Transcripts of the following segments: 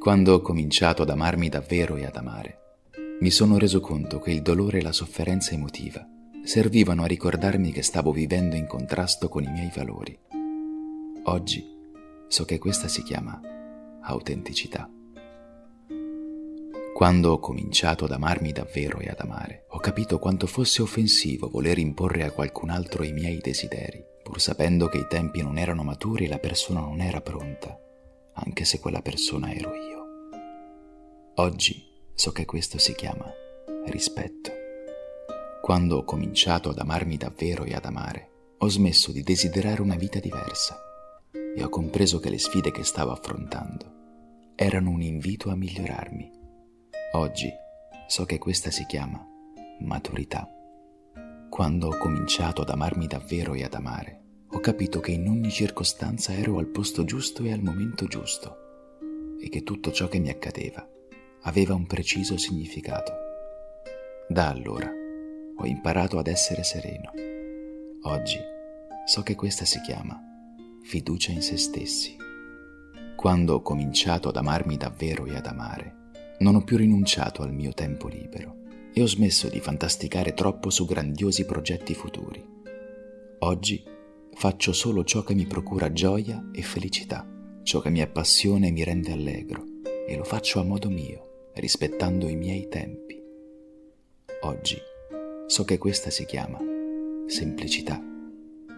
Quando ho cominciato ad amarmi davvero e ad amare, mi sono reso conto che il dolore e la sofferenza emotiva servivano a ricordarmi che stavo vivendo in contrasto con i miei valori. Oggi so che questa si chiama autenticità. Quando ho cominciato ad amarmi davvero e ad amare, ho capito quanto fosse offensivo voler imporre a qualcun altro i miei desideri, pur sapendo che i tempi non erano maturi e la persona non era pronta, anche se quella persona ero io. Oggi so che questo si chiama rispetto. Quando ho cominciato ad amarmi davvero e ad amare, ho smesso di desiderare una vita diversa e ho compreso che le sfide che stavo affrontando erano un invito a migliorarmi Oggi so che questa si chiama maturità. Quando ho cominciato ad amarmi davvero e ad amare, ho capito che in ogni circostanza ero al posto giusto e al momento giusto e che tutto ciò che mi accadeva aveva un preciso significato. Da allora ho imparato ad essere sereno. Oggi so che questa si chiama fiducia in se stessi. Quando ho cominciato ad amarmi davvero e ad amare, non ho più rinunciato al mio tempo libero e ho smesso di fantasticare troppo su grandiosi progetti futuri. Oggi faccio solo ciò che mi procura gioia e felicità, ciò che mi appassiona e mi rende allegro, e lo faccio a modo mio, rispettando i miei tempi. Oggi so che questa si chiama semplicità.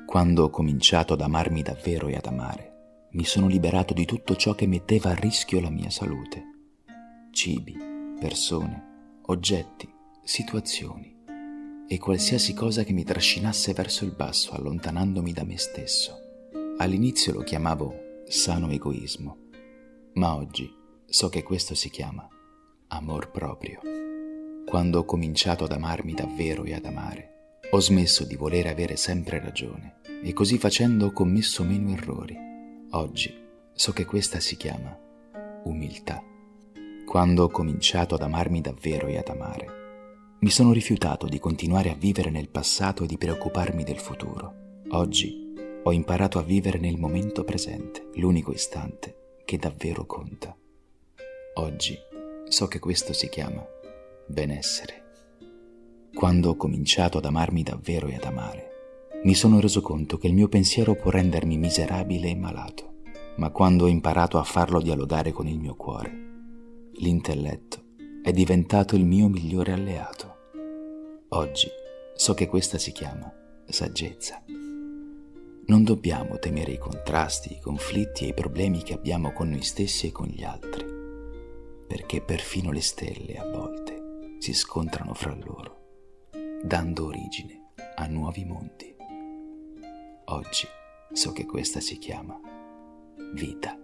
Quando ho cominciato ad amarmi davvero e ad amare, mi sono liberato di tutto ciò che metteva a rischio la mia salute cibi, persone, oggetti, situazioni e qualsiasi cosa che mi trascinasse verso il basso allontanandomi da me stesso. All'inizio lo chiamavo sano egoismo, ma oggi so che questo si chiama amor proprio. Quando ho cominciato ad amarmi davvero e ad amare, ho smesso di volere avere sempre ragione e così facendo ho commesso meno errori. Oggi so che questa si chiama umiltà. Quando ho cominciato ad amarmi davvero e ad amare, mi sono rifiutato di continuare a vivere nel passato e di preoccuparmi del futuro. Oggi ho imparato a vivere nel momento presente, l'unico istante che davvero conta. Oggi so che questo si chiama benessere. Quando ho cominciato ad amarmi davvero e ad amare, mi sono reso conto che il mio pensiero può rendermi miserabile e malato, ma quando ho imparato a farlo dialogare con il mio cuore, l'intelletto è diventato il mio migliore alleato. Oggi so che questa si chiama saggezza. Non dobbiamo temere i contrasti, i conflitti e i problemi che abbiamo con noi stessi e con gli altri, perché perfino le stelle a volte si scontrano fra loro, dando origine a nuovi mondi. Oggi so che questa si chiama vita.